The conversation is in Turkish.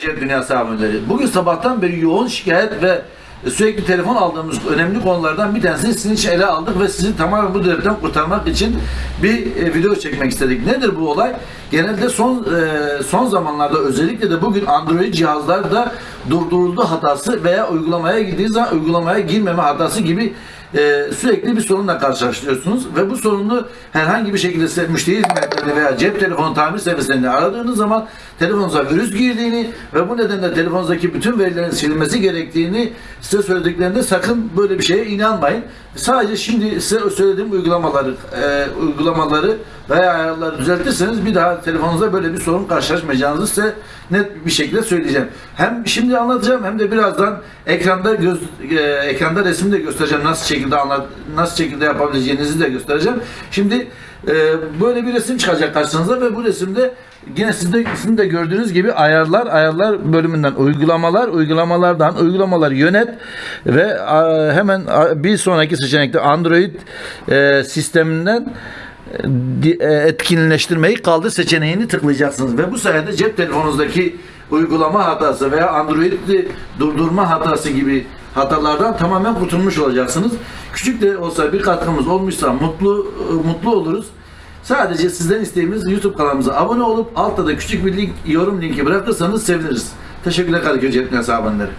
Cep Dünyası aboneleri. Bugün sabahtan beri yoğun şikayet ve sürekli telefon aldığımız önemli konulardan bir tanesini sizin için ele aldık ve sizi tamamen bu devletten kurtarmak için bir e, video çekmek istedik. Nedir bu olay? Genelde son e, son zamanlarda özellikle de bugün Android cihazlarda durduruldu hatası veya uygulamaya girdiği zaman uygulamaya girmeme hatası gibi e, sürekli bir sorunla karşılaşıyorsunuz ve bu sorunu herhangi bir şekilde müşteri hizmetlerinde veya cep telefonu tamir servislerinde aradığınız zaman telefonunuza virüs girdiğini ve bu nedenle telefonunuzdaki bütün verilerin silinmesi gerektiğini size söylediklerinde sakın böyle bir şeye inanmayın. Sadece şimdi size söylediğim uygulamaları e, uygulamaları veya ayarları düzeltirseniz bir daha telefonunuzda böyle bir sorun karşılaşmayacağınızı size net bir şekilde söyleyeceğim. Hem şimdi anlatacağım hem de birazdan ekranda göz, e, ekranda resim de göstereceğim nasıl şekilde anlat nasıl şekilde yapabileceğinizi de göstereceğim. Şimdi e, böyle bir resim çıkacak karşınıza ve bu resimde yine sizde sizin de gördüğünüz gibi ayarlar ayarlar bölümünden uygulamalar uygulamalardan uygulamaları yönet ve a, hemen bir sonraki seçenekte Android e, sisteminden e, etkinleştirmeyi kaldır seçeneğini tıklayacaksınız ve bu sayede cep telefonunuzdaki uygulama hatası veya Android'i durdurma hatası gibi hatalardan tamamen kurtulmuş olacaksınız. Küçük de olsa bir katkımız olmuşsa mutlu e, mutlu oluruz. Sadece sizden isteğimiz YouTube kanalımıza abone olup altta da küçük bir link, yorum linki bırakırsanız seviniriz. Teşekkürler Kadıköy Dünyası aboneleri.